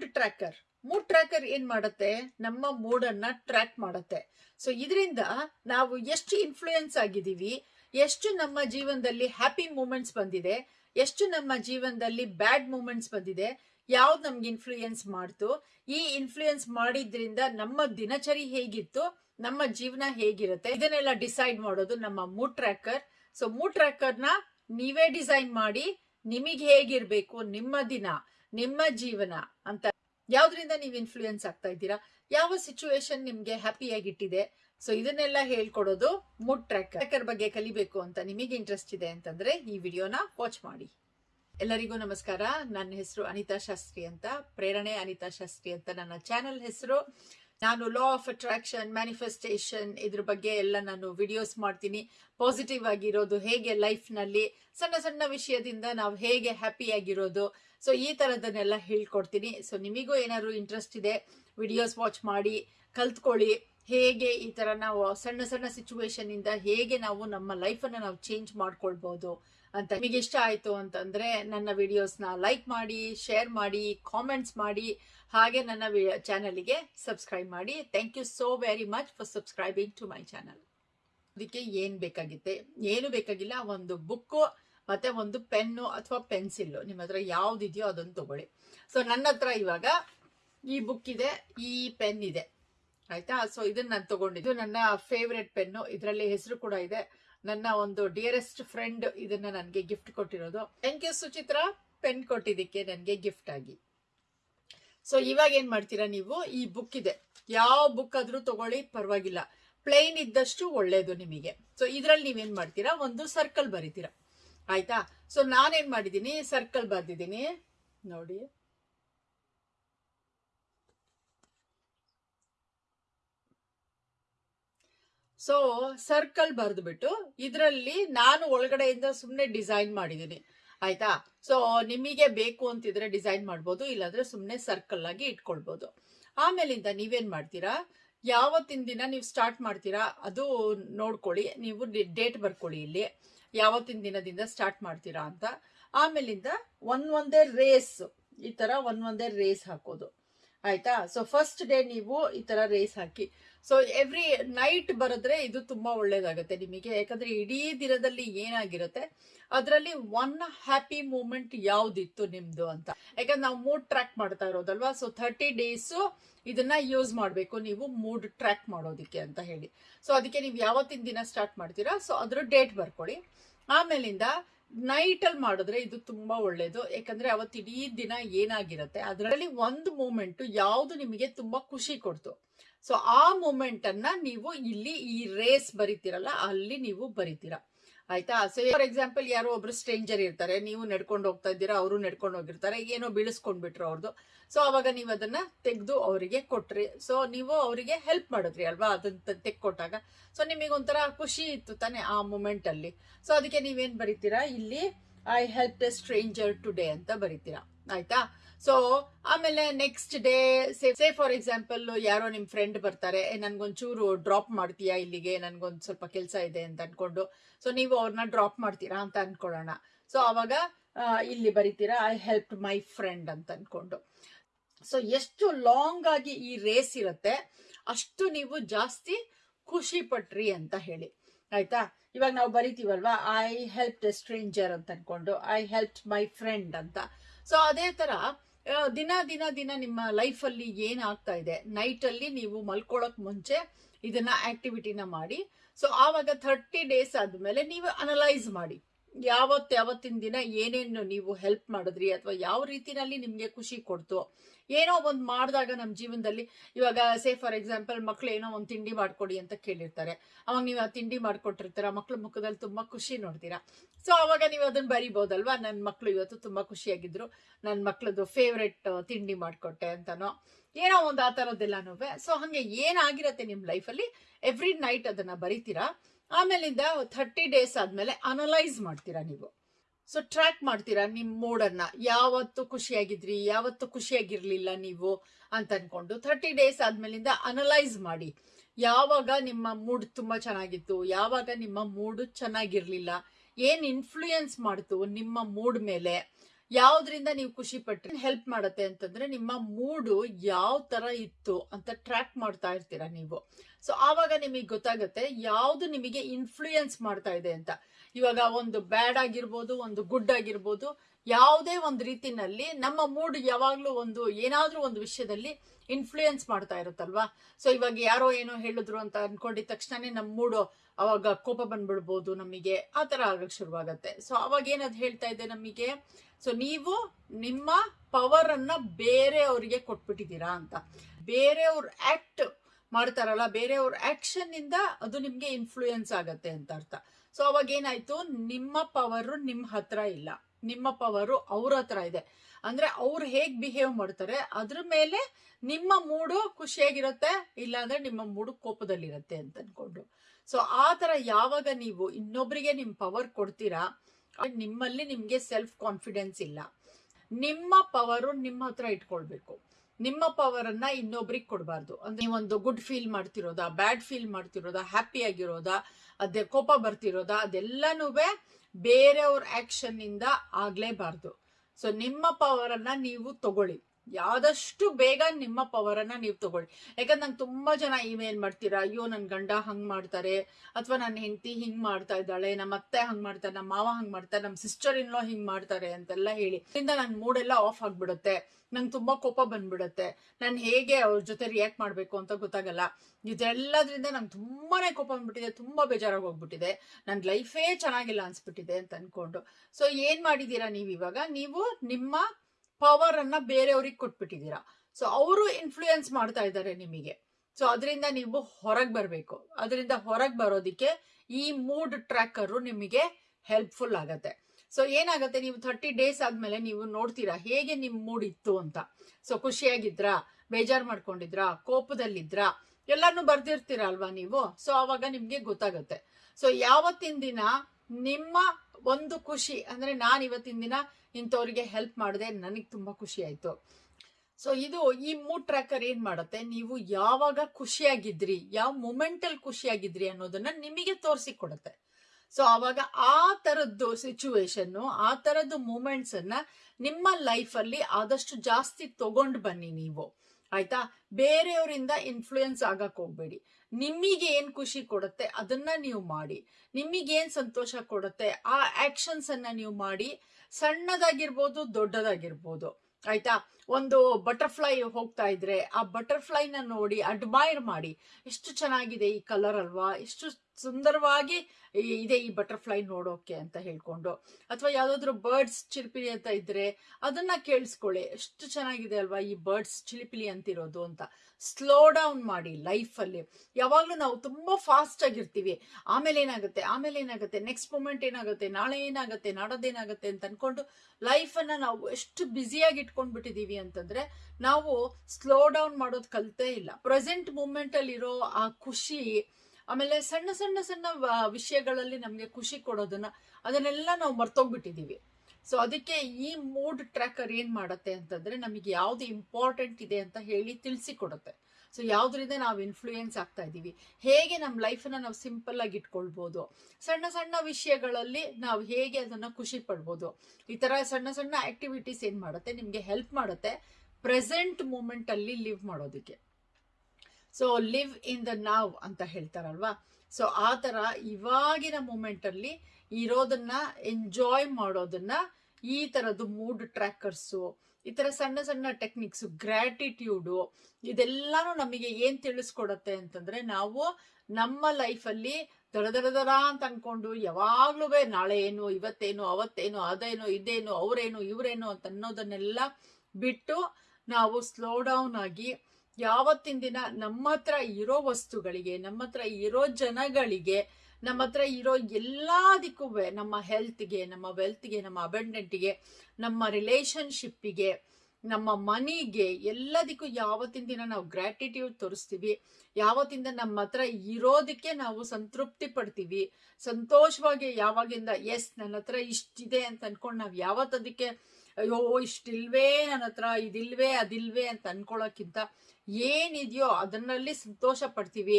Mood tracker mood tracker ಏನ್ ಮಾಡುತ್ತೆ? ನಮ್ಮ ಮೂಡ್ ಅನ್ನ ಟ್ರ್ಯಾಕ್ ಮಾಡುತ್ತೆ. ಸೊ ಇದರಿಂದ ನಾವು ಎಷ್ಟು ಇನ್ಫ್ಲೂಯೆನ್ಸ್ ಆಗಿದ್ದೀವಿ, ಎಷ್ಟು ನಮ್ಮ ಜೀವನದಲ್ಲಿ ಹ್ಯಾಪಿ ಮೂಮೆಂಟ್ಸ್ ಬಂದಿದೆ, ಎಷ್ಟು ನಮ್ಮ ಜೀವನದಲ್ಲಿ ಬ್ಯಾಡ್ ಮೂಮೆಂಟ್ಸ್ ಬಂದಿದೆ, ಯಾವ್ದು ನಮ್ಗೆ ಇನ್ಫ್ಲೂಯೆನ್ಸ್ ಮಾಡ್ತು, ಈ ಇನ್ಫ್ಲೂಯೆನ್ಸ್ ಮಾಡಿದ್ರಿಂದ ನಮ್ಮ ದಿನಚರಿ ಹೇಗಿತ್ತು, ನಮ್ಮ ಜೀವನ ಹೇಗಿರುತ್ತೆ, ಇದನ್ನೆಲ್ಲ ಡಿಸೈಡ್ ಮಾಡೋದು ನಮ್ಮ ಮೂಡ್ ಟ್ರ್ಯಾಕರ್ ಸೊ ಮೂಡ್ ಟ್ರ್ಯಾಕರ್ನ ನೀವೇ ಡಿಸೈನ್ ಮಾಡಿ, ನಿಮಗೆ ಹೇಗಿರ್ಬೇಕು, ನಿಮ್ಮ ದಿನ, ನಿಮ್ಮ ಜೀವನ ಅಂತ ಯಾವ್ದ್ರಿಂದ ನೀವು ಇನ್ಫ್ಲೂಯೆನ್ಸ್ ಆಗ್ತಾ ಇದ್ದೀರಾ? ಯಾವ ಸಿಚುವೇಶನ್ ನಿಮ್ಗೆ ಹ್ಯಾಪಿಯಾಗಿಟ್ಟಿದೆ ಸೊ ಇದನ್ನೆಲ್ಲ ಹೇಳ್ಕೊಡೋದು ಮೂಡ್ ಟ್ರ್ಯಾಕರ್ ಬಗ್ಗೆ ಕಲಿಬೇಕು ಅಂತ ನಿಮಗೆ ಇಂಟ್ರೆಸ್ಟ್ ಇದೆ ಅಂತಂದ್ರೆ ಈ ವಿಡಿಯೋನ ವಾಚ್ ಮಾಡಿ. ಎಲ್ಲರಿಗೂ ನಮಸ್ಕಾರ. ನನ್ನ ಹೆಸರು ಅನಿತಾ ಶಾಸ್ತ್ರಿ ಅಂತ. ಪ್ರೇರಣೆ ಅನಿತಾ ಶಾಸ್ತ್ರಿ ಅಂತ ನನ್ನ ಚಾನೆಲ್ ಹೆಸರು. ನಾನು ಲಾ ಆಫ್ ಅಟ್ರಾಕ್ಷನ್ ಮ್ಯಾನಿಫೆಸ್ಟೇಷನ್ ಇದ್ರ ಬಗ್ಗೆ ಎಲ್ಲ ನಾನು ವಿಡಿಯೋಸ್ ಮಾಡ್ತೀನಿ. ಪಾಸಿಟಿವ್ ಆಗಿರೋದು ಹೇಗೆ ಲೈಫ್ನಲ್ಲಿ, ಸಣ್ಣ ಸಣ್ಣ ವಿಷಯದಿಂದ ನಾವು ಹೇಗೆ ಹ್ಯಾಪಿ ಆಗಿರೋದು. ಸೊ ಈ ತರದನ್ನೆಲ್ಲ ಹೇಳ್ಕೊಡ್ತೀನಿ. ಸೊ ನಿಮಗೂ ಏನಾದ್ರು ಇಂಟ್ರೆಸ್ಟ್ ಇದೆ ವಿಡಿಯೋಸ್ ವಾಚ್ ಮಾಡಿ, ಕಲ್ತ್ಕೊಳ್ಳಿ. ಹೇಗೆ ಈ ತರ ನಾವು ಸಣ್ಣ ಸಣ್ಣ ಸಿಚುವೇಶನ್ ಇಂದ ಹೇಗೆ ನಾವು ನಮ್ಮ ಲೈಫ್ ಅನ್ನ ನಾವು ಚೇಂಜ್ ಮಾಡ್ಕೊಳ್ಬಹುದು ಅಂತ ನಿಮಗೆ ಇಷ್ಟ ಆಯ್ತು ಅಂತಂದ್ರೆ ನನ್ನ ವಿಡಿಯೋಸ್ನ ಲೈಕ್ ಮಾಡಿ ಶೇರ್ ಮಾಡಿ ಕಾಮೆಂಟ್ಸ್ ಮಾಡಿ, ಹಾಗೆ ನನ್ನ ಚಾನಲ್ಗೆ ಸಬ್ಸ್ಕ್ರೈಬ್ ಮಾಡಿ. Thank you so very much for subscribing to my channel ಅದಕ್ಕೆ ಏನು ಬೇಕಾಗಿತ್ತೆ? ಏನು ಬೇಕಾಗಿಲ್ಲ? ಒಂದು ಬುಕ್ಕು ಮತ್ತೆ ಒಂದು ಪೆನ್ನು ಅಥವಾ ಪೆನ್ಸಿಲ್ ನಿಮ್ಮ ಹತ್ರ ಯಾವುದಿದೆಯೋ ಅದನ್ನು ತಗೊಳ್ಳಿ. ಸೊ ನನ್ನ ಹತ್ರ ಇವಾಗ ಈ ಬುಕ್ ಇದೆ, ಈ ಪೆನ್ ಇದೆ. ಆಯ್ತಾ? ಸೊ ಇದನ್ನ ನಾನು ತೊಗೊಂಡಿದ್ದು ನನ್ನ ಫೇವ್ರೆಟ್ ಪೆನ್ನು ಇದರಲ್ಲಿ ಹೆಸರು ಕೂಡ ಇದೆ. ನನ್ನ ಒಂದು ಡಿಯರೆಸ್ಟ್ ಫ್ರೆಂಡ್ ಇದನ್ನ ನನಗೆ ಗಿಫ್ಟ್ ಕೊಟ್ಟಿರೋದು. Thank you Suchitra. ಪೆನ್ ಕೊಟ್ಟಿದ್ದಕ್ಕೆ ನನಗೆ ಗಿಫ್ಟ್ ಆಗಿ. ಸೊ ಇವಾಗ ಏನ್ ಮಾಡ್ತೀರಾ ನೀವು? ಈ ಬುಕ್ ಇದೆ. ಯಾವ ಬುಕ್ ಆದ್ರೂ ತಗೊಳ್ಳಿ, ಪರವಾಗಿಲ್ಲ. ಪ್ಲೇನ್ ಇದ್ದಷ್ಟು ಒಳ್ಳೇದು ನಿಮಗೆ. ಸೊ ಇದ್ರಲ್ಲಿ ನೀವೇನ್ ಮಾಡ್ತೀರಾ? ಒಂದು ಸರ್ಕಲ್ ಬರೀತೀರಾ. ಆಯ್ತಾ? ಸೊ ನಾನೇನ್ ಮಾಡಿದ್ದೀನಿ? ಸರ್ಕಲ್ ಬರ್ದಿದ್ದೀನಿ. ನೋಡಿ. ಸೊ ಸರ್ಕಲ್ ಬರೆದ್ಬಿಟ್ಟು ಇದರಲ್ಲಿ ನಾನು ಒಳಗಡೆಯಿಂದ ಸುಮ್ಮನೆ ಡಿಸೈನ್ ಮಾಡಿದ್ದೀನಿ ಆಯ್ತಾ? ಸೊ ನಿಮಗೆ ಬೇಕು ಅಂತಿದ್ರೆ ಡಿಸೈನ್ ಮಾಡ್ಬೋದು, ಇಲ್ಲಾಂದ್ರೆ ಸುಮ್ಮನೆ ಸರ್ಕಲ್ ಆಗಿ ಇಟ್ಕೊಳ್ಬೋದು. ಆಮೇಲಿಂದ ನೀವೇನ್ ಮಾಡ್ತೀರಾ? ಯಾವತ್ತಿನ ದಿನ ನೀವು ಸ್ಟಾರ್ಟ್ ಮಾಡ್ತೀರಾ? ಅದು ನೋಡ್ಕೊಳ್ಳಿ. ನೀವು ಡೇಟ್ ಬರ್ಕೊಳ್ಳಿ ಇಲ್ಲಿ. ಯಾವತ್ತಿನ ದಿನದಿಂದ ಸ್ಟಾರ್ಟ್ ಮಾಡ್ತೀರಾ ಅಂತ. ಆಮೇಲಿಂದ ಒಂದ್ ಒಂದೇ ರೇಸ್ ಈ ತರ ಒಂದ್ ಒಂದೇ ರೇಸ್ ಹಾಕೋದು. ಆಯ್ತಾ? ಸೊ ಫಸ್ಟ್ ಡೇ ನೀವು ಈ ತರ ರೇಸ್ ಹಾಕಿ. ಸೊ ಎವ್ರಿ ನೈಟ್ ಬರೆದ್ರೆ ಇದು ತುಂಬಾ ಒಳ್ಳೇದಾಗುತ್ತೆ ನಿಮಗೆ. ಯಾಕಂದ್ರೆ ಇಡೀ ದಿನದಲ್ಲಿ ಏನಾಗಿರುತ್ತೆ? ಅದರಲ್ಲಿ ಒನ್ ಹ್ಯಾಪಿ ಮೂಮೆಂಟ್ ಯಾವ್ದಿತ್ತು ನಿಮ್ದು ಅಂತ. ಯಾಕಂದ್ರೆ ನಾವು ಮೂಡ್ ಟ್ರ್ಯಾಕ್ ಮಾಡ್ತಾ ಇರೋದಲ್ವಾ? ಸೊ ಥರ್ಟಿ ಡೇಸ್ ಇದನ್ನ ಯೂಸ್ ಮಾಡಬೇಕು ನೀವು ಮೂಡ್ ಟ್ರ್ಯಾಕ್ ಮಾಡೋದಿಕ್ಕೆ ಅಂತ ಹೇಳಿ. ಸೊ ಅದಕ್ಕೆ ನೀವು ಯಾವತ್ತಿನ ದಿನ ಸ್ಟಾರ್ಟ್ ಮಾಡ್ತೀರಾ? ಸೊ ಅದ್ರ ಡೇಟ್ ಬರ್ಕೊಳ್ಳಿ. ಆಮೇಲಿಂದ ನೈಟ್ ಅಲ್ಲಿ ಮಾಡಿದ್ರೆ ಇದು ತುಂಬಾ ಒಳ್ಳೇದು. ಯಾಕಂದ್ರೆ ಅವತ್ತು ಇಡೀ ದಿನ ಏನಾಗಿರುತ್ತೆ, ಅದರಲ್ಲಿ ಒಂದು ಮೂಮೆಂಟ್ ಯಾವುದು ನಿಮಗೆ ತುಂಬಾ ಖುಷಿ ಕೊಡ್ತು. ಸೊ ಆ ಮೂಮೆಂಟ್ ಅನ್ನ ನೀವು ಇಲ್ಲಿ ಈ ರೇಸ್ ಬರಿತೀರಲ್ಲ, ಅಲ್ಲಿ ನೀವು ಬರಿತೀರಾ. ಆಯ್ತಾ? ಸೊ ಫಾರ್ ಎಕ್ಸಾಂಪಲ್ ಯಾರೋ ಒಬ್ರು ಸ್ಟ್ರೇಂಜರ್ ಇರ್ತಾರೆ, ನೀವು ನಡ್ಕೊಂಡು ಹೋಗ್ತಾ ಇದ್ದೀರಾ, ಅವರು ನಡ್ಕೊಂಡು ಹೋಗಿರ್ತಾರೆ, ಏನೋ ಬೀಳಿಸ್ಕೊಂಡ್ಬಿಟ್ರು ಅವ್ರದ್ದು ಸೊ ಅವಾಗ ನೀವು ಅದನ್ನ ತೆಗೆದು ಅವರಿಗೆ ಕೊಟ್ರಿ. ಸೊ ನೀವು ಅವರಿಗೆ ಹೆಲ್ಪ್ ಮಾಡಿದ್ರಿ ಅಲ್ವಾ? ಅದನ್ನ ತೆಕ್ಕೊಟ್ಟಾಗ. ಸೊ ನಿಮಗೆ ಒಂಥರ ಖುಷಿ ಇತ್ತು ತಾನೆ ಆ ಮೂಮೆಂಟ್ ಅಲ್ಲಿ. ಸೊ ಅದಕ್ಕೆ ನೀವೇನ್ ಬರೀತೀರಾ? ಇಲ್ಲಿ I help a stranger today ಅಂತ ಬರೀತೀರಾ? ಆಯ್ತಾ? ಸೊ ಆಮೇಲೆ next day say for example ಯಾರೋ ನಿಮ್ಮ ಫ್ರೆಂಡ್ ಬರ್ತಾರೆ ನನ್ಗೊಂಚೂರು ಡ್ರಾಪ್ ಮಾಡ್ತೀಯಾ ಇಲ್ಲಿಗೆ? ನನ್ಗೊಂದ್ ಸ್ವಲ್ಪ ಕೆಲಸ ಇದೆ ಅಂತ ಅನ್ಕೊಂಡು. ಸೊ ನೀವು ಅವ್ರನ್ನ ಡ್ರಾಪ್ ಮಾಡ್ತೀರಾ ಅಂತ ಅನ್ಕೊಳ್ಳೋಣ. ಸೊ ಅವಾಗ ಇಲ್ಲಿ ಬರೀತೀರಾ? ಐ ಹೆಲ್ಪ್ ಮೈ ಫ್ರೆಂಡ್ ಅಂತ ಅನ್ಕೊಂಡು. ಸೊ ಎಷ್ಟು ಲಾಂಗ್ ಆಗಿ ಈ ರೇಸ್ ಇರುತ್ತೆ, ಅಷ್ಟು ನೀವು ಜಾಸ್ತಿ ಖುಷಿ ಪಟ್ರಿ ಅಂತ ಹೇಳಿ. ಆಯ್ತಾ? ಇವಾಗ ನಾವು ಬರಿತೀವಲ್ವಾ? ಐ ಹೆಲ್ಪ್ ಎ ಸ್ಟ್ರೇಂಜರ್ ಅಂತ ಅನ್ಕೊಂಡು. ಐ ಹೆಲ್ಪ್ ಮೈ ಫ್ರೆಂಡ್ ಅಂತ. ಸೊ ಅದೇ ತರ ದಿನ ದಿನ ದಿನ ನಿಮ್ಮ ಲೈಫ್ ಅಲ್ಲಿ ಏನಾಗ್ತಾ ಇದೆ? ನೈಟ್ ಅಲ್ಲಿ ನೀವು ಮಲ್ಕೊಳ್ಳೋಕೆ ಮುಂಚೆ ಇದನ್ನ ಆಕ್ಟಿವಿಟಿನ ಮಾಡಿ. ಸೊ ಆವಾಗ ಥರ್ಟಿ ಡೇಸ್ ಆದ್ಮೇಲೆ ನೀವು ಅನಲೈಸ್ ಮಾಡಿ. ಯಾವತ್ ಯಾವತ್ತಿನ ದಿನ ಏನೇನು ನೀವು ಹೆಲ್ಪ್ ಮಾಡಿದ್ರಿ ಅಥವಾ ಯಾವ ರೀತಿನಲ್ಲಿ ನಿಮಗೆ ಖುಷಿ ಕೊಡ್ತು? ಏನೋ ಒಂದು ಮಾಡಿದಾಗ ನಮ್ಮ ಜೀವನದಲ್ಲಿ ಇವಾಗ ಸೇ ಫಾರ್ ಎಕ್ಸಾಂಪಲ್ ಮಕ್ಳು ಏನೋ ಒಂದು ತಿಂಡಿ ಮಾಡ್ಕೊಡಿ ಅಂತ ಕೇಳಿರ್ತಾರೆ. ಅವಾಗ ನೀವು ಆ ತಿಂಡಿ ಮಾಡ್ಕೊಟ್ಟಿರ್ತೀರ, ಮಕ್ಳ ಮುಖದಲ್ಲಿ ತುಂಬಾ ಖುಷಿ ನೋಡ್ತೀರಾ. ಸೊ ಅವಾಗ ನೀವು ಅದನ್ನ ಬರಿಬೋದಲ್ವಾ? ನನ್ನ ಮಕ್ಳು ಇವತ್ತು ತುಂಬಾ ಖುಷಿಯಾಗಿದ್ರು ನನ್ನ ಮಕ್ಳದ್ದು ಫೇವ್ರೆಟ್ ತಿಂಡಿ ಮಾಡ್ಕೊಟ್ಟೆ ಅಂತನೋ? ಏನೋ ಒಂದು ಆ ಥರದ್ದೆಲ್ಲನೂ ಸೊ ಹಾಗೆ ಏನಾಗಿರತ್ತೆ ನಿಮ್ಮ ಲೈಫಲ್ಲಿ ಎವ್ರಿ ನೈಟ್ ಅದನ್ನು ಬರಿತೀರಾ? ಆಮೇಲಿಂದ ಥರ್ಟಿ ಡೇಸ್ ಆದ್ಮೇಲೆ ಅನಲೈಸ್ ಮಾಡ್ತೀರಾ ನೀವು? ಸೊ ಟ್ರ್ಯಾಕ್ ಮಾಡ್ತೀರಾ ನಿಮ್ಮ ಮೂಡನ್ನು ಯಾವತ್ತು ಖುಷಿಯಾಗಿದ್ರಿ? ಯಾವತ್ತು ಖುಷಿಯಾಗಿರಲಿಲ್ಲ ನೀವು? ಅಂತ ಅನ್ಕೊಂಡು ಥರ್ಟಿ ಡೇಸ್ ಆದಮೇಲಿಂದ ಅನಲೈಸ್ ಮಾಡಿ. ಯಾವಾಗ ನಿಮ್ಮ ಮೂಡ್ ತುಂಬಾ ಚೆನ್ನಾಗಿತ್ತು? ಯಾವಾಗ ನಿಮ್ಮ ಮೂಡ್ ಚೆನ್ನಾಗಿರಲಿಲ್ಲ? ಏನ್ ಇನ್ಫ್ಲೂಯೆನ್ಸ್ ಮಾಡ್ತು ನಿಮ್ಮ ಮೂಡ್ ಮೇಲೆ? ಯಾವುದರಿಂದ ನೀವು ಖುಷಿ ಪಟ್ರಿ? ಹೆಲ್ಪ್ ಮಾಡುತ್ತೆ ಅಂತಂದ್ರೆ ನಿಮ್ಮ ಮೂಡು ಯಾವ ತರ ಇತ್ತು ಅಂತ ಟ್ರ್ಯಾಕ್ ಮಾಡ್ತಾ ಇರ್ತೀರಾ ನೀವು? ಸೊ ಆವಾಗ ನಿಮಗೆ ಗೊತ್ತಾಗುತ್ತೆ ಯಾವುದು ನಿಮಗೆ ಇನ್ಫ್ಲೂಯೆನ್ಸ್ ಮಾಡ್ತಾ ಇದೆ ಅಂತ. ಇವಾಗ ಒಂದು ಬ್ಯಾಡ್ ಆಗಿರ್ಬೋದು, ಒಂದು ಗುಡ್ ಆಗಿರ್ಬೋದು, ಯಾವುದೇ ಒಂದು ರೀತಿನಲ್ಲಿ ನಮ್ಮ ಮೂಡ್ ಯಾವಾಗಲೂ ಒಂದು ಏನಾದ್ರೂ ಒಂದು ವಿಷಯದಲ್ಲಿ ಇನ್ಫ್ಲೂಯೆನ್ಸ್ ಮಾಡ್ತಾ ಇರುತ್ತಲ್ವಾ? ಸೊ ಇವಾಗ ಯಾರೋ ಏನೋ ಹೇಳಿದ್ರು ಅಂತ ಅನ್ಕೊಂಡಿದ ತಕ್ಷಣನೇ ನಮ್ಮ ಮೂಡು ಅವಾಗ ಕೋಪ ಬಂದ್ಬಿಡ್ಬೋದು ನಮಗೆ. ಆ ಥರ ಆಗಕ್ ಶುರುವಾಗತ್ತೆ. ಸೊ ಅವಾಗ ಏನದು ಹೇಳ್ತಾ ಇದೆ ನಮಗೆ? ಸೊ ನೀವು ನಿಮ್ಮ ಪವರ್ ಅನ್ನ ಬೇರೆಯವರಿಗೆ ಕೊಟ್ಬಿಟ್ಟಿದ್ದೀರಾ ಅಂತ. ಬೇರೆಯವ್ರ ಆಕ್ಟ್ ಮಾಡ್ತಾರಲ್ಲ, ಬೇರೆಯವ್ರ ಆಕ್ಷನ್ ಇಂದ ಅದು ನಿಮಗೆ ಇನ್ಫ್ಲೂಯೆನ್ಸ್ ಆಗತ್ತೆ ಅಂತ ಅರ್ಥ. ಸೊ ಅವಾಗ ಏನಾಯ್ತು? ನಿಮ್ಮ ಪವರ್ ನಿಮ್ಮ ಹತ್ರ ಇಲ್ಲ. ನಿಮ್ಮ ಪವರು ಅವ್ರ ಹತ್ರ ಇದೆ. ಅಂದ್ರೆ ಅವ್ರು ಹೇಗ್ ಬಿಹೇವ್ ಮಾಡ್ತಾರೆ, ಅದ್ರ ಮೇಲೆ ನಿಮ್ಮ ಮೂಡು ಖುಷಿಯಾಗಿರುತ್ತೆ ಇಲ್ಲಾಂದ್ರೆ ನಿಮ್ಮ ಮೂಡು ಕೋಪದಲ್ಲಿರುತ್ತೆ ಅಂತ ಅನ್ಕೊಂಡ್ರು. ಸೊ ಆ ತರ ಯಾವಾಗ ನೀವು ಇನ್ನೊಬ್ರಿಗೆ ನಿಮ್ ಪವರ್ ಕೊಡ್ತೀರಾ, ನಿಮ್ಮಲ್ಲಿ ನಿಮ್ಗೆ ಸೆಲ್ಫ್ ಕಾನ್ಫಿಡೆನ್ಸ್ ಇಲ್ಲ. ನಿಮ್ಮ ಪವರು ನಿಮ್ಮ ಹತ್ರ ಇಟ್ಕೊಳ್ಬೇಕು. ನಿಮ್ಮ ಪವರ್ ಅನ್ನ ಇನ್ನೊಬ್ರಿಗೆ ಕೊಡಬಾರ್ದು. ಅಂದ್ರೆ ನೀವೊಂದು ಗುಡ್ ಫೀಲ್ ಮಾಡ್ತಿರೋದಾ ಬ್ಯಾಡ್ ಫೀಲ್ ಮಾಡ್ತಿರೋದಾ ಹ್ಯಾಪಿ ಆಗಿರೋದಾ, ಅದೇ ಕೋಪ ಬರ್ತಿರೋದಾ ಅದೆಲ್ಲನೂ ಬೇರೆಯವ್ರ ಆಕ್ಷನ್ ಇಂದ ಆಗ್ಲೇಬಾರ್ದು. ಸೊ ನಿಮ್ಮ ಪವರ್ ಅನ್ನ ನೀವು ತಗೊಳ್ಳಿ. ಯಾದಷ್ಟು ಬೇಗ ನಿಮ್ಮ ಪವರ್ ಅನ್ನ ನೀವು ತಗೊಳ್ಳಿ. ಯಾಕಂದ್ರೆ ನಂಗೆ ತುಂಬಾ ಜನ ಇಮೇಲ್ ಮಾಡ್ತೀರಾ, ಅಯ್ಯೋ, ನನ್ ಗಂಡ ಹಂಗ್ ಮಾಡ್ತಾರೆ, ಅಥವಾ ನನ್ನ ಹೆಂಡತಿ ಹಿಂಗ್ ಮಾಡ್ತಾ ಇದ್ದಾಳೆ ನಮ್ಮ ಅತ್ತೆ ಹಂಗ್ ಮಾಡ್ತಾರೆ ನಮ್ಮ ಮಾವ ಹಂಗ್ ಮಾಡ್ತಾರೆ ನಮ್ಮ ಸಿಸ್ಟರ್ ಇನ್ ಲಾ ಹಿಂಗ್ ಮಾಡ್ತಾರೆ, ಅಂತೆಲ್ಲ ಹೇಳಿ. ಇದರಿಂದ ನನ್ ಮೂಡೆಲ್ಲ ಆಫ್ ಆಗ್ಬಿಡುತ್ತೆ. ನಂಗೆ ತುಂಬಾ ಕೋಪ ಬಂದ್ಬಿಡುತ್ತೆ. ನಾನು ಹೇಗೆ ಅವ್ರ ಜೊತೆ ರಿಯಾಕ್ಟ್ ಮಾಡಬೇಕು ಅಂತ ಗೊತ್ತಾಗಲ್ಲ. ಇದೆಲ್ಲದ್ರಿಂದ ನಂಗೆ ತುಂಬಾನೇ ಕೋಪ ಬಂದ್ಬಿಟ್ಟಿದೆ, ತುಂಬಾ ಬೇಜಾರಾಗಿ ಹೋಗ್ಬಿಟ್ಟಿದೆ. ನನ್ನ ಲೈಫೇ ಚೆನ್ನಾಗಿಲ್ಲ ಅನ್ಸ್ಬಿಟ್ಟಿದೆ ಅಂತ ಅನ್ಕೊಂಡು. ಸೊ ಏನ್ ಮಾಡಿದೀರಾ ನೀವು ಇವಾಗ? ನೀವು ನಿಮ್ಮ ಪವರ್ ಅನ್ನ ಬೇರೆಯವ್ರಿಗೆ ಕೊಟ್ಬಿಟ್ಟಿದ್ದೀರಾ. ಸೊ ಅವರು ಇನ್ಫ್ಲೂಯೆನ್ಸ್ ಮಾಡ್ತಾ ಇದ್ದಾರೆ ನಿಮಗೆ. ಸೊ ಅದರಿಂದ ನೀವು ಹೊರಗೆ ಬರಬೇಕು. ಅದರಿಂದ ಹೊರಗೆ ಬರೋದಿಕ್ಕೆ ಈ ಮೂಡ್ ಟ್ರ್ಯಾಕರು ನಿಮಗೆ ಹೆಲ್ಪ್ಫುಲ್ ಆಗತ್ತೆ. ಸೊ ಏನಾಗುತ್ತೆ, ನೀವು ಥರ್ಟಿ ಡೇಸ್ ಆದ್ಮೇಲೆ ನೀವು ನೋಡ್ತೀರಾ, ಹೇಗೆ ನಿಮ್ ಮೂಡ್ ಇತ್ತು ಅಂತ. ಸೊ ಖುಷಿಯಾಗಿದ್ರಾ, ಬೇಜಾರ್ ಮಾಡ್ಕೊಂಡಿದ್ರಾ, ಕೋಪದಲ್ಲಿದ್ರಾ ಎಲ್ಲಾನು ಬರ್ದಿರ್ತೀರಾ ಅಲ್ವಾ ನೀವು? ಸೊ ಅವಾಗ ನಿಮ್ಗೆ ಗೊತ್ತಾಗುತ್ತೆ. ಸೊ ಯಾವತ್ತಿನ ದಿನ ನಿಮ್ಮ ಒಂದು ಖುಷಿ ಅಂದ್ರೆ ನಾನು ಇವತ್ತಿನ ದಿನ ಇಂಥವ್ರಿಗೆ ಹೆಲ್ಪ್ ಮಾಡಿದೆ, ನನಗೆ ತುಂಬಾ ಖುಷಿ ಆಯ್ತು. ಸೊ ಇದು ಈ ಮೂಡ್ ಟ್ರ್ಯಾಕರ್ ಏನು ಮಾಡುತ್ತೆ? ನೀವು ಯಾವಾಗ ಖುಷಿಯಾಗಿದ್ರಿ, ಯಾವ ಮೂಮೆಂಟಲ್ಲಿ ಖುಷಿಯಾಗಿದ್ರಿ ಅನ್ನೋದನ್ನ ನಿಮಗೆ ತೋರಿಸಿ ಕೊಡುತ್ತೆ ಸೊ ಆವಾಗ ಆ ತರದ್ದು ಸಿಚುವೇಶನ್ನು ಆ ತರದ್ದು ಮೂಮೆಂಟ್ಸ್ ಅನ್ನ ನಿಮ್ಮ ಲೈಫ್ ಅಲ್ಲಿ ಆದಷ್ಟು ಜಾಸ್ತಿ ತಗೊಂಡ್ ಬನ್ನಿ ನೀವು. ಆಯ್ತಾ? ಬೇರೆಯವರಿಂದ ಇನ್ಫ್ಲೂಯೆನ್ಸ್ ಆಗಕ್ಕೆ ಹೋಗ್ಬೇಡಿ. ನಿಮಗೆ ಏನ್ ಖುಷಿ ಕೊಡುತ್ತೆ ಅದನ್ನ ನೀವು ಮಾಡಿ. ನಿಮಗೆ ಏನ್ ಸಂತೋಷ ಕೊಡುತ್ತೆ ಆ ಆಕ್ಷನ್ಸ್ ಅನ್ನ ನೀವು ಮಾಡಿ. ಸಣ್ಣದಾಗಿರ್ಬೋದು, ದೊಡ್ಡದಾಗಿರ್ಬೋದು. ಆಯ್ತಾ? ಒಂದು ಬಟರ್ಫ್ಲೈ ಹೋಗ್ತಾ ಇದ್ರೆ ಆ ಬಟರ್ಫ್ಲೈನ ನೋಡಿ ಅಡ್ಮೈರ್ ಮಾಡಿ. ಎಷ್ಟು ಚೆನ್ನಾಗಿದೆ ಈ ಕಲರ್ ಅಲ್ವಾ? ಎಷ್ಟು ಸುಂದರವಾಗಿ ಇದೆ ಈ ಬಟರ್ಫ್ಲೈ ನೋಡೋಕೆ ಅಂತ ಹೇಳ್ಕೊಂಡು. ಅಥವಾ ಯಾವ್ದಾದ್ರು ಬರ್ಡ್ಸ್ ಚಿಲಿಪಿಲಿ ಅಂತ ಇದ್ರೆ ಅದನ್ನ ಕೇಳಿಸ್ಕೊಳ್ಳಿ. ಎಷ್ಟು ಚೆನ್ನಾಗಿದೆ ಅಲ್ವಾ ಈ ಬರ್ಡ್ಸ್ ಚಿಲಿಪಿಲಿ ಅಂತಿರೋದು ಅಂತ. ಸ್ಲೋ ಡೌನ್ ಮಾಡಿ ಲೈಫ್ ಅಲ್ಲಿ. ಯಾವಾಗ್ಲೂ ನಾವು ತುಂಬಾ ಫಾಸ್ಟ್ ಆಗಿರ್ತೀವಿ. ಆಮೇಲೆ ಏನಾಗುತ್ತೆ? ಆಮೇಲೆ ಏನಾಗುತ್ತೆ? ನೆಕ್ಸ್ಟ್ ಮೂಮೆಂಟ್ ಏನಾಗುತ್ತೆ? ನಾಳೆ ಏನಾಗುತ್ತೆ? ನಾಡೋದೇನಾಗುತ್ತೆ ಅಂತ ಅನ್ಕೊಂಡು ಲೈಫ್ ಅನ್ನ ನಾವು ಎಷ್ಟು ಬ್ಯುಸಿಯಾಗಿ ಇಟ್ಕೊಂಡ್ಬಿಟ್ಟಿದೀವಿ ಅಂತಂದ್ರೆ ನಾವು ಸ್ಲೋ ಡೌನ್ ಮಾಡೋದು ಕಲಿತೇ ಇಲ್ಲ. ಪ್ರೆಸೆಂಟ್ ಮೂಮೆಂಟಲ್ಲಿರೋ ಆ ಖುಷಿ ಆಮೇಲೆ ಸಣ್ಣ ಸಣ್ಣ ಸಣ್ಣ ವಿಷಯಗಳಲ್ಲಿ ನಮಗೆ ಖುಷಿ ಕೊಡೋದನ್ನ ಅದನ್ನೆಲ್ಲ ನಾವು ಮರ್ತೋಗ್ಬಿಟ್ಟಿದ್ದೀವಿ ಸೊ ಅದಕ್ಕೆ ಈ ಮೂಡ್ ಟ್ರ್ಯಾಕರ್ ಏನ್ ಮಾಡುತ್ತೆ ಅಂತಂದ್ರೆ ನಮಗೆ ಯಾವ್ದು ಇಂಪಾರ್ಟೆಂಟ್ ಇದೆ ಅಂತ ಹೇಳಿ ತಿಳಿಸಿ ಕೊಡುತ್ತೆ ಸೊ ಯಾವ್ದ್ರಿಂದ ನಾವು ಇನ್ಫ್ಲೂಯೆನ್ಸ್ ಆಗ್ತಾ ಇದೀವಿ? ಹೇಗೆ ನಮ್ಮ ಲೈಫನ್ನ ನಾವು ಸಿಂಪಲ್ ಆಗಿ ಇಟ್ಕೊಳ್ಬಹುದು ಸಣ್ಣ ಸಣ್ಣ ವಿಷಯಗಳಲ್ಲಿ ನಾವು ಹೇಗೆ ಅದನ್ನ ಖುಷಿ ಪಡ್ಬೋದು? ಈ ತರ ಸಣ್ಣ ಸಣ್ಣ ಆಕ್ಟಿವಿಟೀಸ್ ಏನ್ ಮಾಡುತ್ತೆ? ನಿಮ್ಗೆ ಹೆಲ್ಪ್ ಮಾಡುತ್ತೆ. ಪ್ರೆಸೆಂಟ್ ಮೂಮೆಂಟ್ ಅಲ್ಲಿ ಲಿವ್ ಮಾಡೋದಕ್ಕೆ. So live in the now ಅಂತ ಹೇಳ್ತಾರಲ್ವಾ? ಸೊ ಆ ಥರ ಇವಾಗಿನ ಮೂಮೆಂಟಲ್ಲಿ ಇರೋದನ್ನ ಎಂಜಾಯ್ ಮಾಡೋದನ್ನ ಈ ಥರದ್ದು ಮೂಡ್ ಟ್ರ್ಯಾಕರ್ಸು ಈ ತರ ಸಣ್ಣ ಸಣ್ಣ ಟೆಕ್ನಿಕ್ಸ್ ಗ್ರ್ಯಾಟಿಟ್ಯೂಡು ಇದೆಲ್ಲಾನು ನಮಗೆ ಏನ್ ತಿಳಿಸ್ಕೊಡತ್ತೆ ಅಂತಂದ್ರೆ ನಾವು ನಮ್ಮ ಲೈಫಲ್ಲಿ ದಡ ದಡ ಅಂತ ಅನ್ಕೊಂಡು ಯಾವಾಗ್ಲೂ ನಾಳೆ ಏನು ಇವತ್ತೇನು, ಅವತ್ತೇನು, ಅದೇನು, ಇದೇನು, ಅವರೇನು, ಇವರೇನು ಅಂತ ಅನ್ನೋದನ್ನೆಲ್ಲ ಬಿಟ್ಟು ನಾವು ಸ್ಲೋ ಡೌನ್ ಆಗಿ ಯಾವತ್ತಿನ ದಿನ ನಮ್ಮ ಹತ್ರ ಇರೋ ವಸ್ತುಗಳಿಗೆ, ನಮ್ಮ ಹತ್ರ ಇರೋ ಜನಗಳಿಗೆ, ನಮ್ಮ ಹತ್ರ ಇರೋ ಎಲ್ಲದಕ್ಕೂ ನಮ್ಮ ಹೆಲ್ತ್ಗೆ ನಮ್ಮ ವೆಲ್ತ್ಗೆ ನಮ್ಮ ಅಬೆಂಡೆಂಟ್ಗೆ ನಮ್ಮ ರಿಲೇಶನ್ಶಿಪ್ಪಿಗೆ ನಮ್ಮ ಮನಿಗೆ ಎಲ್ಲದಕ್ಕೂ ಯಾವತ್ತಿನ ದಿನ ನಾವು ಗ್ರ್ಯಾಟಿಟ್ಯೂಡ್ ತೋರಿಸ್ತೀವಿ. ಯಾವತ್ತಿಂದ ನಮ್ಮ ಹತ್ರ ಇರೋದಕ್ಕೆ ನಾವು ಸಂತೃಪ್ತಿ ಪಡ್ತೀವಿ. ಸಂತೋಷವಾಗಿ ಯಾವಾಗಿಂದ ಎಸ್ ನನ್ನ ಹತ್ರ ಇಷ್ಟಿದೆ ಅಂತ ಅನ್ಕೊಂಡು ನಾವು ಯಾವತ್ತದಕ್ಕೆ ಅಯ್ಯೋ, ಇಷ್ಟಿಲ್ವೇ ನನ್ನ ಹತ್ರ, ಇದಿಲ್ವೇ, ಅದಿಲ್ವೇ ಅಂತ ಅನ್ಕೊಳ್ಳೋಕ್ಕಿಂತ ಏನಿದೆಯೋ ಅದನ್ನಲ್ಲಿ ಸಂತೋಷ ಪಡ್ತೀವಿ.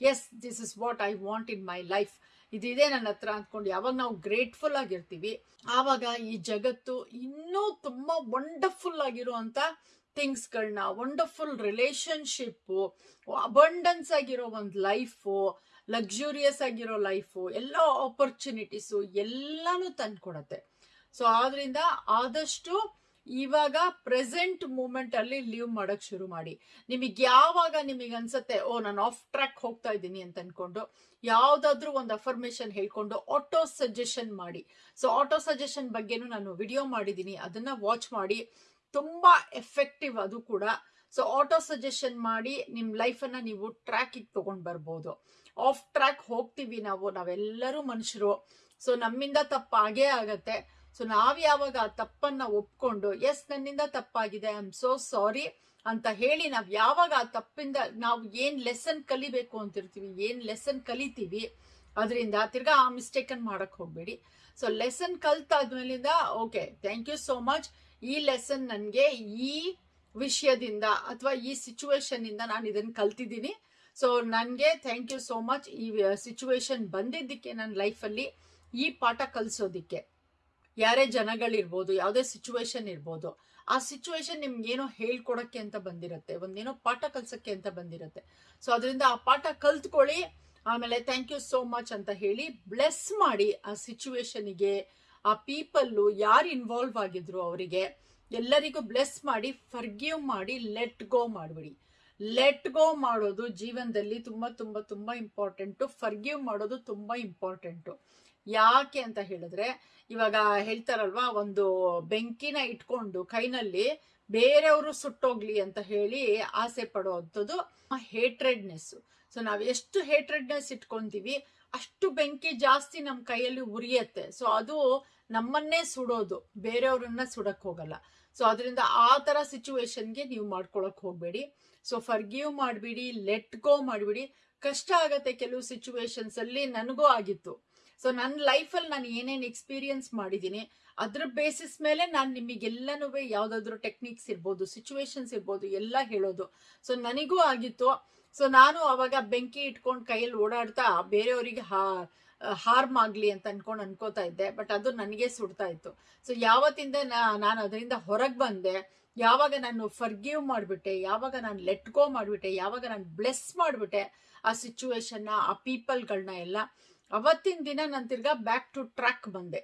Yes this is what I want in my life ಇದಿದೆ ನನ್ನ ಹತ್ರ ಅಂದ್ಕೊಂಡು ಯಾವಾಗ ನಾವು ಗ್ರೇಟ್ಫುಲ್ ಆಗಿರ್ತೀವಿ, ಆವಾಗ ಈ ಜಗತ್ತು ಇನ್ನೂ ತುಂಬ ವಂಡರ್ಫುಲ್ ಆಗಿರುವಂತ ಥಿಂಗ್ಸ್ಗಳನ್ನ ವಂಡರ್ಫುಲ್ ರಿಲೇಶನ್ಶಿಪ್ಪು ಅಬಂಡನ್ಸ್ ಆಗಿರೋ ಒಂದು ಲೈಫು ಲಕ್ಸುರಿಯಸ್ ಆಗಿರೋ ಲೈಫು ಎಲ್ಲ ಆಪರ್ಚುನಿಟೀಸು ಎಲ್ಲಾನು ತಂದ್ಕೊಡತ್ತೆ. ಸೊ ಆದ್ರಿಂದ ಆದಷ್ಟು ಇವಾಗ ಪ್ರೆಸೆಂಟ್ ಮೂಮೆಂಟ್ ಅಲ್ಲಿ ಲೀವ್ ಮಾಡಕ್ ಶುರು ಮಾಡಿ. ನಿಮಗೆ ಯಾವಾಗ ನಿಮಗೆ ಅನ್ಸುತ್ತೆ, ಓ, ನಾನು ಆಫ್ ಟ್ರ್ಯಾಕ್ ಹೋಗ್ತಾ ಇದ್ದೀನಿ ಅಂತ ಅನ್ಕೊಂಡು ಯಾವ್ದಾದ್ರು ಒಂದು ಅಫರ್ಮೇಶನ್ ಹೇಳ್ಕೊಂಡು ಆಟೋ ಸಜೆಷನ್ ಮಾಡಿ. ಸೊ ಆಟೋ ಸಜೆಷನ್ ಬಗ್ಗೆನೂ ನಾನು ವಿಡಿಯೋ ಮಾಡಿದ್ದೀನಿ. ಅದನ್ನ ವಾಚ್ ಮಾಡಿ. ತುಂಬಾ ಎಫೆಕ್ಟಿವ್ ಅದು ಕೂಡ. ಸೊ ಆಟೋ ಸಜೆಷನ್ ಮಾಡಿ ನಿಮ್ ಲೈಫ್ ಅನ್ನ ನೀವು ಟ್ರ್ಯಾಕಿಗೆ ತಗೊಂಡ್ ಬರ್ಬೋದು. ಆಫ್ ಟ್ರ್ಯಾಕ್ ಹೋಗ್ತೀವಿ ನಾವು, ನಾವೆಲ್ಲರೂ ಮನುಷ್ಯರು. ಸೊ ನಮ್ಮಿಂದ ತಪ್ಪಾಗೇ ಆಗತ್ತೆ. ಸೊ ನಾವು ಯಾವಾಗ ಆ ತಪ್ಪನ್ನ ಒಪ್ಕೊಂಡು ಎಸ್ ನನ್ನಿಂದ ತಪ್ಪಾಗಿದೆ ಐ ಆಮ್ ಸೋ ಸಾರಿ ಅಂತ ಹೇಳಿ ನಾವು ಯಾವಾಗ ಆ ತಪ್ಪಿಂದ ನಾವು ಏನು ಲೆಸನ್ ಕಲಿಬೇಕು ಅಂತಿರ್ತೀವಿ, ಏನು ಲೆಸನ್ ಕಲಿತೀವಿ, ಅದರಿಂದ ತಿರ್ಗಾ ಆ ಮಿಸ್ಟೇಕ್ ಅನ್ನ ಹೋಗಬೇಡಿ. So lesson ಕಲ್ತಾದ್ಮೇಲಿಂದ okay thank you so much ಈ ಲೆಸನ್ ನನಗೆ ಈ ವಿಷಯದಿಂದ ಅಥವಾ ಈ ಸಿಚುವೇಶನ್ ಇಂದ ನಾನು ಇದನ್ನ ಕಲ್ತಿದ್ದೀನಿ. ಸೊ ನನಗೆ ಥ್ಯಾಂಕ್ ಯು ಸೋ ಮಚ್ ಈ ಸಿಚುವೇಶನ್ ಬಂದಿದ್ದಕ್ಕೆ ನನ್ನ ಲೈಫಲ್ಲಿ ಈ ಪಾಠ ಕಲಿಸೋದಿಕ್ಕೆ. ಯಾರೇ ಜನಗಳಿರ್ಬೋದು, ಯಾವುದೇ ಸಿಚುವೇಶನ್ ಇರ್ಬೋದು, ಆ ಸಿಚುವೇಶನ್ ನಿಮ್ಗೆ ಏನೋ ಹೇಳ್ಕೊಡಕ್ಕೆ ಅಂತ ಬಂದಿರತ್ತೆ, ಒಂದೇನೋ ಪಾಠ ಕಲ್ಸಕ್ಕೆ ಅಂತ ಬಂದಿರತ್ತೆ. ಸೊ ಅದರಿಂದ ಆ ಪಾಠ ಕಲ್ತ್ಕೊಳ್ಳಿ, ಆಮೇಲೆ ಥ್ಯಾಂಕ್ ಯು ಸೋ ಮಚ್ ಅಂತ ಹೇಳಿ ಬ್ಲೆಸ್ ಮಾಡಿ ಆ ಸಿಚುವೇಶನಿಗೆ ಆ ಪೀಪಲ್ಲು ಯಾರು ಇನ್ವಾಲ್ವ್ ಆಗಿದ್ರು ಅವರಿಗೆ, ಎಲ್ಲರಿಗೂ ಬ್ಲೆಸ್ ಮಾಡಿ ಫರ್ಗಿವ್ ಮಾಡಿ ಲೆಟ್ ಗೋ ಮಾಡಿಬಿಡಿ. ಲೆಟ್ ಗೋ ಮಾಡೋದು ಜೀವನದಲ್ಲಿ ತುಂಬ ತುಂಬ ತುಂಬ ಇಂಪಾರ್ಟೆಂಟು ಫರ್ಗಿವ್ ಮಾಡೋದು ತುಂಬ ಇಂಪಾರ್ಟೆಂಟು ಯಾಕೆ ಅಂತ ಹೇಳಿದ್ರೆ, ಇವಾಗ ಹೇಳ್ತಾರಲ್ವಾ, ಒಂದು ಬೆಂಕಿನ ಇಟ್ಕೊಂಡು ಕೈನಲ್ಲಿ ಬೇರೆಯವರು ಸುಟ್ಟೋಗ್ಲಿ ಅಂತ ಹೇಳಿ ಆಸೆ ಪಡುವಂಥದ್ದು ಹೇಟ್ರೆಡ್ನೆಸ್ ಸೊ ನಾವು ಎಷ್ಟು ಹೇಟ್ರೆಡ್ನೆಸ್ ಇಟ್ಕೊಂತೀವಿ, ಅಷ್ಟು ಬೆಂಕಿ ಜಾಸ್ತಿ ನಮ್ಮ ಕೈಯಲ್ಲಿ ಉರಿಯತ್ತೆ. ಸೊ ಅದು ನಮ್ಮನ್ನೇ ಸುಡೋದು, ಬೇರೆಯವ್ರನ್ನ ಸುಡಕ್ ಹೋಗಲ್ಲ. ಸೊ ಅದರಿಂದ ಆ ತರ ಸಿಚುವೇಶನ್ಗೆ ನೀವು ಮಾಡ್ಕೊಳಕ್ ಹೋಗಬೇಡಿ. ಸೊ ಫರ್ಗಿವ್ ಮಾಡ್ಬಿಡಿ ಲೆಟ್ ಗೋ ಮಾಡ್ಬಿಡಿ. ಕಷ್ಟ ಆಗತ್ತೆ ಕೆಲವು ಸಿಚುವೇಶನ್ಸ್ ಅಲ್ಲಿ, ನನಗೂ ಆಗಿತ್ತು. ಸೊ ನನ್ನ ಲೈಫಲ್ಲಿ ನಾನು ಏನೇನು ಎಕ್ಸ್ಪೀರಿಯನ್ಸ್ ಮಾಡಿದ್ದೀನಿ, ಅದ್ರ ಬೇಸಿಸ್ ಮೇಲೆ ನಾನು ನಿಮಗೆಲ್ಲನೂ ಯಾವುದಾದ್ರೂ ಟೆಕ್ನಿಕ್ಸ್ ಇರ್ಬೋದು ಸಿಚುವೇಶನ್ಸ್ ಇರ್ಬೋದು, ಎಲ್ಲ ಹೇಳೋದು. ಸೊ ನನಗೂ ಆಗಿತ್ತು. ಸೊ ನಾನು ಅವಾಗ ಬೆಂಕಿ ಇಟ್ಕೊಂಡು ಕೈಯಲ್ಲಿ ಓಡಾಡ್ತಾ ಬೇರೆಯವರಿಗೆ ಹಾ ಹಾರ್ಮ್ ಆಗಲಿ ಅಂತ ಅನ್ಕೊಂಡು ಅನ್ಕೋತಾ ಇದ್ದೆ ಬಟ್ ಅದು ನನಗೆ ಸುಡ್ತಾ ಇತ್ತು. ಸೊ ಯಾವತ್ತಿಂದ ನಾನು ಅದರಿಂದ ಹೊರಗೆ ಬಂದೆ, ಯಾವಾಗ ನಾನು ಫರ್ಗಿವ್ ಮಾಡಿಬಿಟ್ಟೆ, ಯಾವಾಗ ನಾನು ಲೆಟ್ ಗೋ ಮಾಡಿಬಿಟ್ಟೆ, ಯಾವಾಗ ನಾನು ಬ್ಲೆಸ್ ಮಾಡಿಬಿಟ್ಟೆ, ಆ ಸಿಚುವೇಶನ್ನ ಆ ಪೀಪಲ್ಗಳನ್ನ ಎಲ್ಲ ಅವತ್ತಿನ ದಿನ ನಾನು ತಿರ್ಗಾ ಬ್ಯಾಕ್ ಟು ಟ್ರ್ಯಾಕ್ ಬಂದೆ.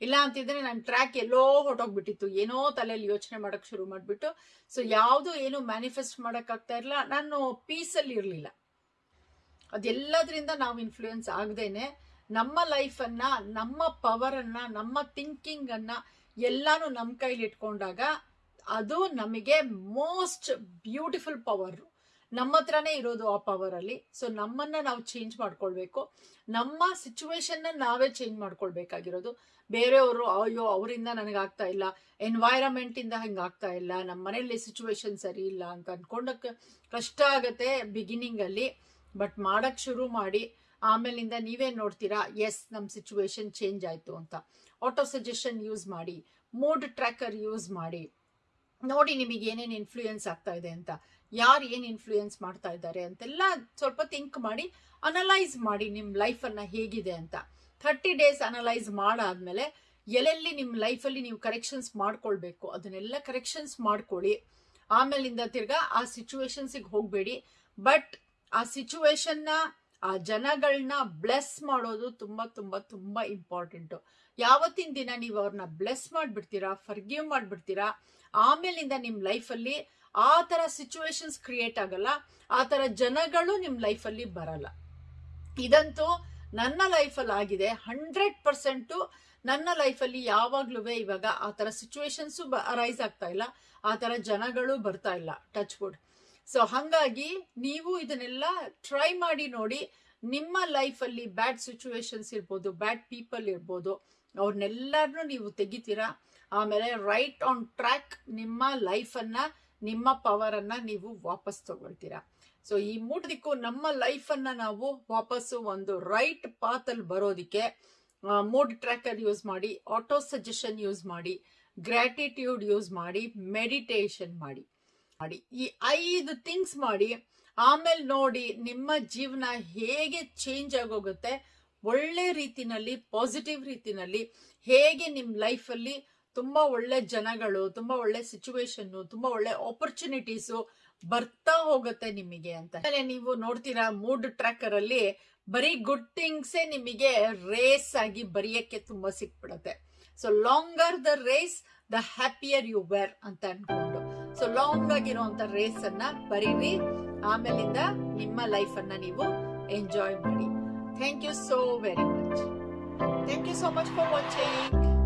ಇಲ್ಲ ಅಂತಿದ್ರೆ ನನ್ನ ಟ್ರ್ಯಾಕ್ ಎಲ್ಲೋ ಹೊಟ್ಟೋಗ್ಬಿಟ್ಟಿತ್ತು ಏನೋ ತಲೆಯಲ್ಲಿ ಯೋಚನೆ ಮಾಡಕ್ ಶುರು ಮಾಡ್ಬಿಟ್ಟು. ಸೊ ಯಾವುದು ಏನು ಮ್ಯಾನಿಫೆಸ್ಟ್ ಮಾಡೋಕ್ಕಾಗ್ತಾ ಇರಲಿಲ್ಲ ನಾನು ಪೀಸಲ್ಲಿ ಇರಲಿಲ್ಲ. ಅದೆಲ್ಲದರಿಂದ ನಾವು ಇನ್ಫ್ಲೂಯೆನ್ಸ್ ಆಗದೇನೆ ನಮ್ಮ ಲೈಫನ್ನು ನಮ್ಮ ಪವರ್ ಅನ್ನ, ನಮ್ಮ ಥಿಂಕಿಂಗ್ ಅನ್ನ ಎಲ್ಲಾನು ನಮ್ಮ ಕೈಲಿ ಇಟ್ಕೊಂಡಾಗ ಅದು ನಮಗೆ ಮೋಸ್ಟ್ ಬ್ಯೂಟಿಫುಲ್ ಪವರ್ ನಮ್ಮ ಹತ್ರನೇ ಇರೋದು ಆ ಪವರ್ ಅಲ್ಲಿ. ಸೊ ನಮ್ಮನ್ನ ನಾವು ಚೇಂಜ್ ಮಾಡ್ಕೊಳ್ಬೇಕು. ನಮ್ಮ ಸಿಚುವೇಶನ್ ನಾವೇ ಚೇಂಜ್ ಮಾಡ್ಕೊಳ್ಬೇಕಾಗಿರೋದು. ಬೇರೆಯವರು, ಅಯ್ಯೋ, ಅವರಿಂದ ನನಗೆ ಆಗ್ತಾ ಇಲ್ಲ. ಎನ್ವೈರಮೆಂಟ್ ಇಂದ ಹಂಗ ಆಗ್ತಾ ಇಲ್ಲ. ನಮ್ಮ ಮನೆಯಲ್ಲಿ ಸಿಚುವೇಶನ್ ಸರಿ ಇಲ್ಲ ಅಂತ ಅನ್ಕೊಂಡಕ್ಕೆ ಕಷ್ಟ ಆಗತ್ತೆ ಬಿಗಿನಿಂಗ್ ಅಲ್ಲಿ. ಬಟ್ ಮಾಡಕ್ ಶುರು ಮಾಡಿ, ಆಮೇಲಿಂದ ನೀವೇ ನೋಡ್ತೀರಾ? ಎಸ್ ನಮ್ಮ ಸಿಚುವೇಶನ್ ಚೇಂಜ್ ಆಯ್ತು ಅಂತ. ಆಟೋ ಸಜೆಷನ್ ಯೂಸ್ ಮಾಡಿ. ಮೂಡ್ ಟ್ರ್ಯಾಕರ್ ಯೂಸ್ ಮಾಡಿ. ನೋಡಿ ನಿಮಗೆ ಏನೇನು ಇನ್ಫ್ಲೂಯೆನ್ಸ್ ಆಗ್ತಾ ಇದೆ ಅಂತ. ಯಾರು ಏನು ಇನ್ಫ್ಲೂಯೆನ್ಸ್ ಮಾಡ್ತಾ ಇದ್ದಾರೆ ಅಂತೆಲ್ಲ ಸ್ವಲ್ಪ ಥಿಂಕ್ ಮಾಡಿ ಅನಲೈಸ್ ಮಾಡಿ ನಿಮ್ಮ ಲೈಫನ್ನು ಹೇಗಿದೆ ಅಂತ. ಥರ್ಟಿ ಡೇಸ್ ಅನಲೈಸ್ ಮಾಡಾದ್ಮೇಲೆ ಎಲ್ಲೆಲ್ಲಿ ನಿಮ್ಮ ಲೈಫಲ್ಲಿ ನೀವು ಕರೆಕ್ಷನ್ಸ್ ಮಾಡ್ಕೊಳ್ಬೇಕು, ಅದನ್ನೆಲ್ಲ ಕರೆಕ್ಷನ್ಸ್ ಮಾಡ್ಕೊಳ್ಳಿ. ಆಮೇಲಿಂದ ತಿರ್ಗಾ ಆ ಸಿಚುವೇಶನ್ಸಿಗೆ ಹೋಗಬೇಡಿ. ಬಟ್ ಆ ಸಿಚುವೇಶನ್ನ ಆ ಜನಗಳನ್ನ ಬ್ಲೆಸ್ ಮಾಡೋದು ತುಂಬಾ ತುಂಬಾ ತುಂಬಾ ಇಂಪಾರ್ಟೆಂಟು ಯಾವತ್ತಿನ ದಿನ ನೀವು ಅವ್ರನ್ನ ಬ್ಲೆಸ್ ಮಾಡ್ಬಿಡ್ತೀರಾ ಫರ್ಗಿವ್ ಮಾಡ್ಬಿಡ್ತೀರಾ ಆಮೇಲಿಂದ ನಿಮ್ಮ ಲೈಫಲ್ಲಿ ಆ ತರ ಸಿಚುವೇಶನ್ಸ್ ಕ್ರಿಯೇಟ್ ಆಗಲ್ಲ, ಆ ತರ ಜನಗಳು ನಿಮ್ಮ ಲೈಫಲ್ಲಿ ಬರಲ್ಲ. ಇದಂತೂ ನನ್ನ ಲೈಫಲ್ಲಿ ಆಗಿದೆ ಹಂಡ್ರೆಡ್ ಪರ್ಸೆಂಟು ನನ್ನ ಲೈಫಲ್ಲಿ ಯಾವಾಗ್ಲೂ ಇವಾಗ ಆ ತರ ಸಿಚುವೇಶನ್ಸು ಅರೈಸ್ ಆಗ್ತಾ ಇಲ್ಲ, ಆ ತರ ಜನಗಳು ಬರ್ತಾ ಇಲ್ಲ ಟಚ್ ವುಡ್ ಸೊ ಹಂಗಾಗಿ ನೀವು ಇದನ್ನೆಲ್ಲ ಟ್ರೈ ಮಾಡಿ ನೋಡಿ, ನಿಮ್ಮ ಲೈಫಲ್ಲಿ ಬ್ಯಾಡ್ ಸಿಚುವೇಶನ್ಸ್ ಇರ್ಬೋದು ಬ್ಯಾಡ್ ಪೀಪಲ್ ಇರ್ಬೋದು ಅವ್ರನ್ನೆಲ್ಲರನ್ನೂ ನೀವು ತೆಗಿತೀರಾ? ಆಮೇಲೆ ರೈಟ್ ಆನ್ ಟ್ರ್ಯಾಕ್ ನಿಮ್ಮ ಲೈಫನ್ನು ನಿಮ್ಮ ಪವರ್ ಅನ್ನ ನೀವು ವಾಪಸ್ ತಗೊಳ್ತೀರಾ. ಸೊ ಈ ಮೂಟದಿಕ್ಕೂ ನಮ್ಮ ಲೈಫನ್ನು ನಾವು ವಾಪಸ್ಸು ಒಂದು ರೈಟ್ ಪಾತಲ್ಲಿ ಬರೋದಕ್ಕೆ ಮೂಡ್ ಟ್ರ್ಯಾಕರ್ ಯೂಸ್ ಮಾಡಿ ಆಟೋ ಸಜೆಷನ್ ಯೂಸ್ ಮಾಡಿ ಗ್ರ್ಯಾಟಿಟ್ಯೂಡ್ ಯೂಸ್ ಮಾಡಿ ಮೆಡಿಟೇಷನ್ ಮಾಡಿ. ಮಾಡಿ. ಈ ಐದು ಥಿಂಗ್ಸ್ ಮಾಡಿ, ಆಮೇಲೆ ನೋಡಿ ನಿಮ್ಮ ಜೀವನ ಹೇಗೆ ಚೇಂಜ್ ಆಗೋಗುತ್ತೆ, ಒಳ್ಳೆ ರೀತಿನಲ್ಲಿ ಪಾಸಿಟಿವ್ ರೀತಿನಲ್ಲಿ ಹೇಗೆ ನಿಮ್ಮ ಲೈಫಲ್ಲಿ ತುಂಬಾ ಒಳ್ಳೆ ಜನಗಳು, ತುಂಬಾ ಒಳ್ಳೆ ಸಿಚುವೇಶನ್ ತುಂಬಾ ಒಳ್ಳೆ ಆಪರ್ಚುನಿಟೀಸು ಬರ್ತಾ ಹೋಗುತ್ತೆ ನಿಮಗೆ ಅಂತ. ನೀವು ನೋಡ್ತೀರಾ ಮೂಡ್ ಟ್ರ್ಯಾಕರ್ ಅಲ್ಲಿ ಬರೀ ಗುಡ್ ಥಿಂಗ್ಸೇ ನಿಮಗೆ ರೇಸ್ ಆಗಿ ಬರೆಯಕ್ಕೆ ತುಂಬಾ ಸಿಕ್ಬಿಡುತ್ತೆ. So longer the race the happier you were ಅಂತ ಅನ್ಕೊಂಡು. ಸೊ ಲಾಂಗ್ ಆಗಿರುವಂತ ರೇಸ್ ಅನ್ನ ಬರೀರಿ. ಆಮೇಲಿಂದ ನಿಮ್ಮ ಲೈಫ್ ಅನ್ನ ನೀವು ಎಂಜಾಯ್ ಮಾಡಿ. Thank you so very much thank you so much for watching